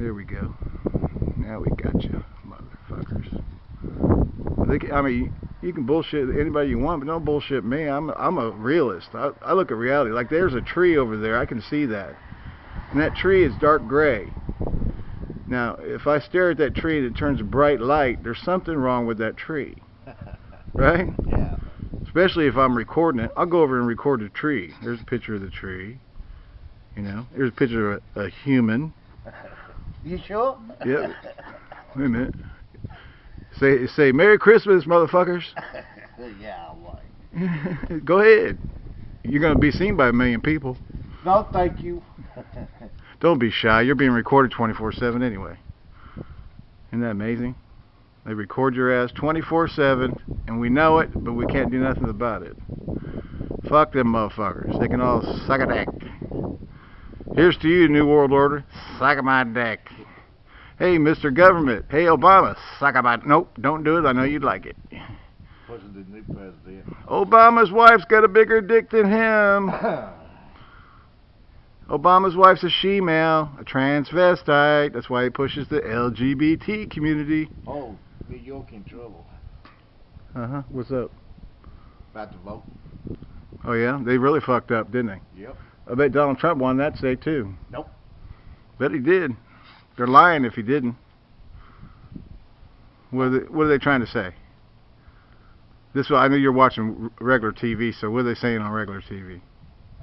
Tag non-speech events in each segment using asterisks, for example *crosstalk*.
There we go. Now we got you, motherfuckers. They I mean, you can bullshit anybody you want, but don't bullshit me. I'm I'm a realist. I, I look at reality. Like there's a tree over there. I can see that, and that tree is dark gray. Now, if I stare at that tree and it turns bright light, there's something wrong with that tree, *laughs* right? yeah. Especially if I'm recording it. I'll go over and record the tree. There's a picture of the tree. You know, there's a picture of a, a human. *laughs* You sure? Yep. Wait a minute. Say say Merry Christmas, motherfuckers. *laughs* yeah, like. *laughs* Go ahead. You're gonna be seen by a million people. No, thank you. *laughs* Don't be shy. You're being recorded 24/7 anyway. Isn't that amazing? They record your ass 24/7, and we know it, but we can't do nothing about it. Fuck them motherfuckers. They can all suck a dick. Here's to you, New World Order. Suck my dick. Hey, Mr. Government. Hey, Obama. Suck a my. Nope, don't do it. I know you'd like it. What's the new president? Obama's wife's got a bigger dick than him. *laughs* Obama's wife's a she-male, a transvestite. That's why he pushes the LGBT community. oh, New York in trouble. Uh huh. What's up? About to vote. Oh yeah, they really fucked up, didn't they? Yep. I bet Donald Trump won that state too. Nope. Bet he did. They're lying if he didn't. What are they, what are they trying to say? This I know you're watching regular TV, so what are they saying on regular TV?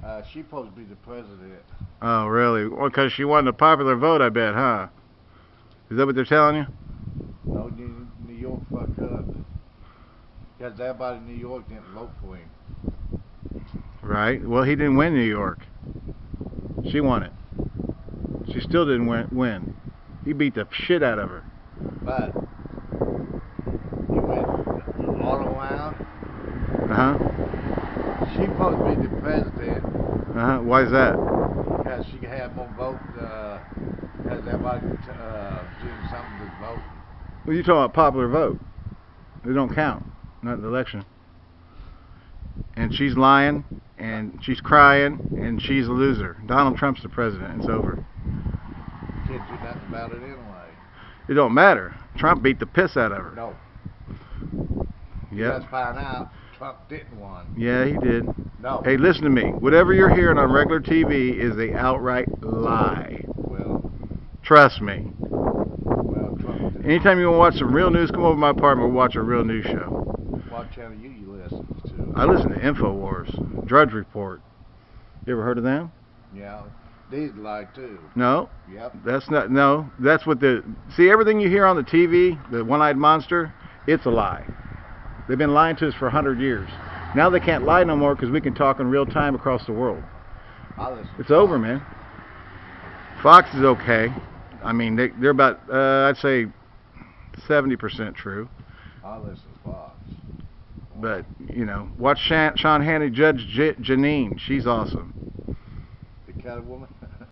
Uh, she's supposed to be the president. Oh really? Well, because she won the popular vote, I bet, huh? Is that what they're telling you? No, New, New York fucked up. Because everybody in New York didn't vote for him. Right. Well, he didn't win New York. She won it. She still didn't win. win. He beat the shit out of her. But he went all around. Uh huh. She's supposed to be the president Uh huh. Why is that? because she had more votes. Uh, because everybody uh, doing something to vote. Well, you're talking about popular vote. They don't count. Not in the election. And she's lying, and she's crying, and she's a loser. Donald Trump's the president. It's over. Can't do nothing about it anyway. It don't matter. Trump beat the piss out of her. No. Yeah. Let's find out Trump didn't win. Yeah, he did. No. Hey, listen to me. Whatever you're hearing on regular TV is a outright lie. Well, Trust me. well, Trump did. Anytime you want to watch some real news, come over to my apartment. We'll watch a real news show. What channel you, you listen to? I listen to Infowars, Drudge Report. You ever heard of them? Yeah. These lie too. No, Yep. that's not. No, that's what the. See, everything you hear on the TV, the one-eyed monster, it's a lie. They've been lying to us for a hundred years. Now they can't lie no more because we can talk in real time across the world. I listen. It's over, man. Fox is okay. I mean, they, they're about, uh, I'd say, 70% true. I listen to Fox. But, you know, watch Shan- Sean Hannity judge J- Jeanine. She's awesome. The cat woman. *laughs*